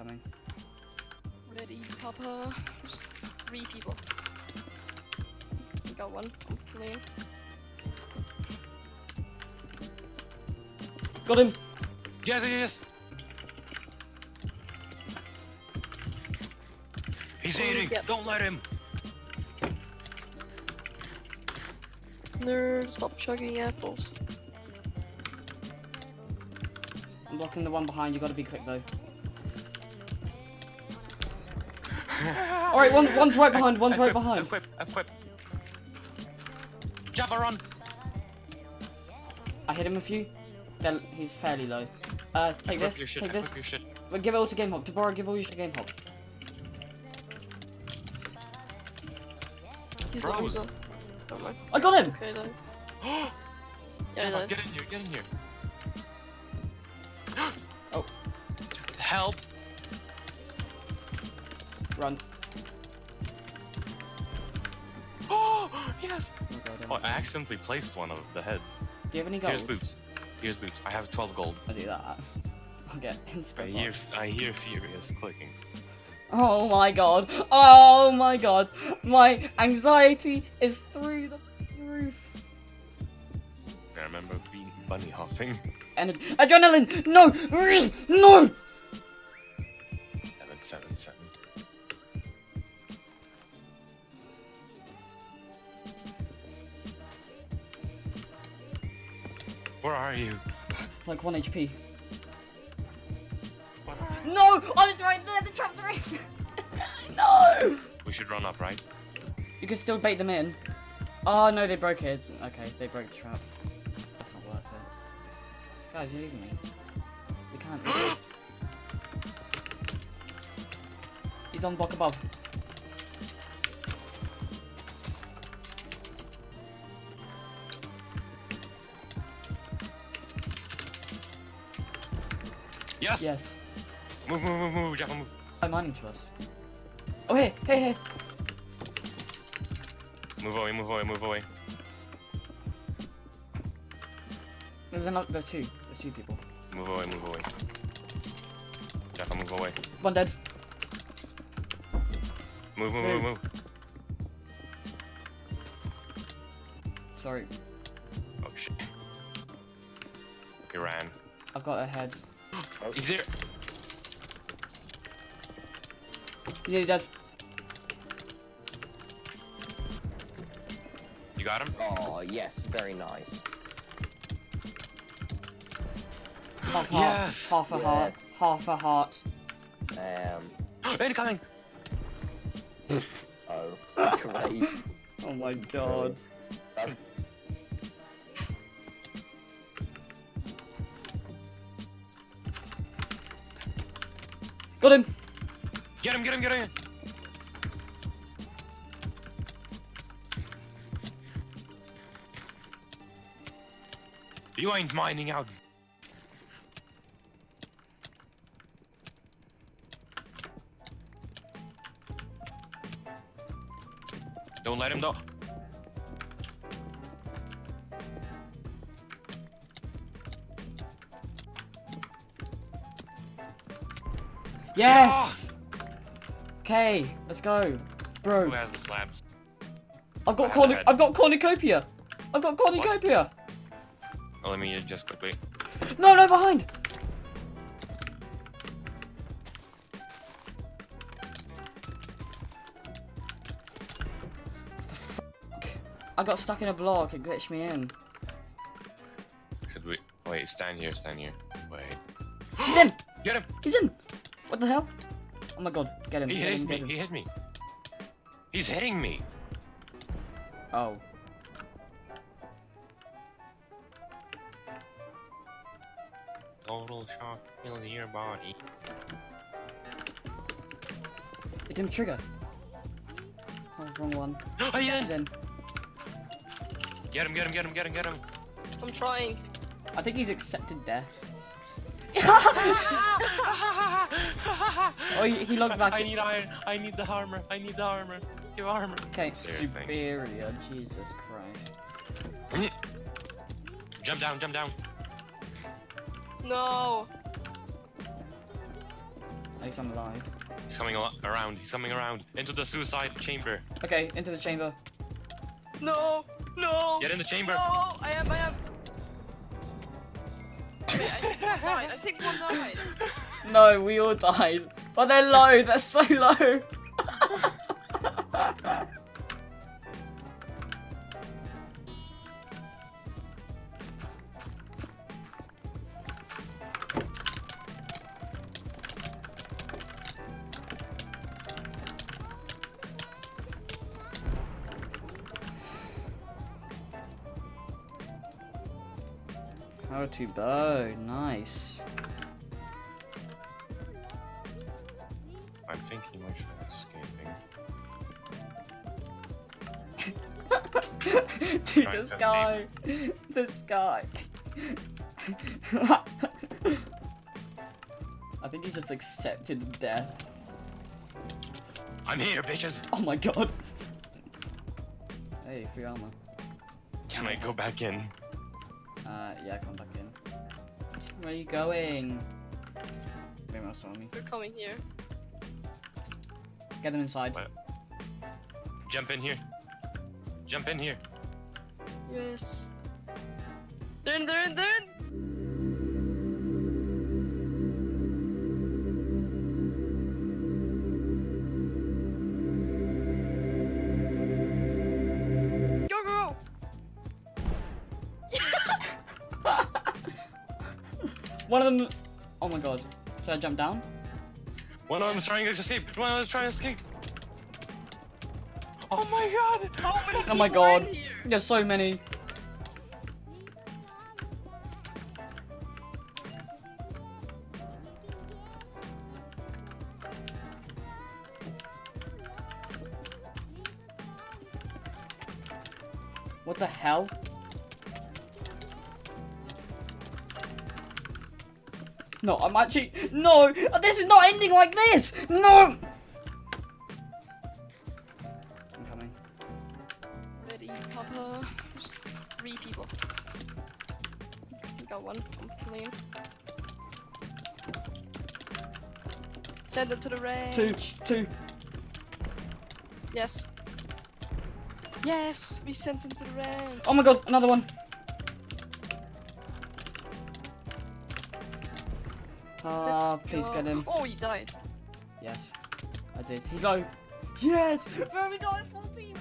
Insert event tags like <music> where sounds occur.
coming. Ready, Papa. Just three people. Got one. I'm killing. Got him! Yes, yes. He's Oh, eating. yep. Don't let him. Nerd, stop chugging apples. I'm blocking the one behind, you gotta be quick though. Alright, one, one's right behind, one's right behind. Equip, equip. Java run. I hit him a few. They're, he's fairly low. Uh, take equip this, your shit, take this. your shit. Well, give it all to Game Hop. Deborah, give all your shit to Game Hop. He's Bro. low, he's low. Don't. I got him! Okay, though. Yeah, he's get in here, get in here. <gasps> Oh. Help. Run. <gasps> Oh, yes. Oh, God, Oh, I accidentally placed one of the heads. Do you have any Here's gold? boots. Here's boots. I have 12 gold. I'll do that. <laughs> I'll get I instant. hear, I hear furious clickings. Oh my god. Oh my god. My anxiety is through the roof. I remember being bunny hopping. And adrenaline! No! No! Seven, seven, seven. Where are you? Like 1 HP. What are you? No! Oh, it's right there! The trap's right <laughs> No! We should run up, right? You can still bait them in. Oh no, they broke it. Okay, they broke the trap. That's not worth it. Guys, you're leaving me. We can't. <gasps> He's on block above. Yes! Yes. Move, move, move, move, Jaffa, move. I'm mining to us. Oh, hey, hey, hey. Move away, move away, move away. There's another. There's two. There's two people. Move away, move away. Jaffa, move away. One dead. Move, move, Move. move, move. Sorry, Oh shit. He ran. I've got a head. He's here. He's nearly dead. You got him? Oh, yes, very nice. Half a heart. Yes. Half a heart. Half a heart. Um, <gasps> Incoming! oh, <laughs> great. Oh my god. That's Got him. Get him, get him, get him! You ain't mining out. Don't let him know. Yes. Okay, let's go, bro. Who has the slabs? I've got have cornu- a head. I've got cornucopia. I've got cornucopia. Oh, let me just quickly. No, no, behind. I got stuck in a block. It glitched me in. Should we? Wait, stand here, stand here. Wait. He's in. Get him! He's in. What the hell? Oh my god, get him. He get hit him, me, him. he hit me. He's hitting me. Oh. Total shock kill your body. It didn't trigger. Oh, wrong one. <gasps> Oh, He's yes! in. Get him, get him, get him, get him, get him. I'm trying. I think he's accepted death. Oh, he, he logged back. I need iron. I need the armor. I need the armor. Give armor. Okay, thank you. superior. Jesus Christ. Mm. Jump down, jump down. No. At least I'm alive. He's coming around. He's coming around into the suicide chamber. Okay, into the chamber. No! No! Get in the chamber. No! I am, I am. Wait, I. I think one died. No, we all died. But they're low. They're so low. <laughs> How to bow. Nice. I'm thinking I should escaping. Dude, this <laughs> to guy. This guy. I think he just accepted death. I'm here, bitches. Oh my god. <laughs> Hey, free armor. Can I go back in? Uh, yeah, come back in. Where are you going? Maybe else on me. They're coming here. Get them inside. What? Jump in here. Jump in here. Yes. They're in, they're in, they're in! One of them. Oh my god. Should I jump down? One of them is trying to escape. One of them is trying to escape. Oh my god! How Oh my people are in god. There's so many. What the hell? No, I'm actually no. This is not ending like this. No. I'm coming. Ready, Papa. There's three people. Got one. I'm clean. Send them to the range. Two, two. Yes. Yes, we sent them to the range. Oh my god, another one. Ah, please go. get him. Oh, he died. Yes, I did. He's low. Yes! Very nice, 14!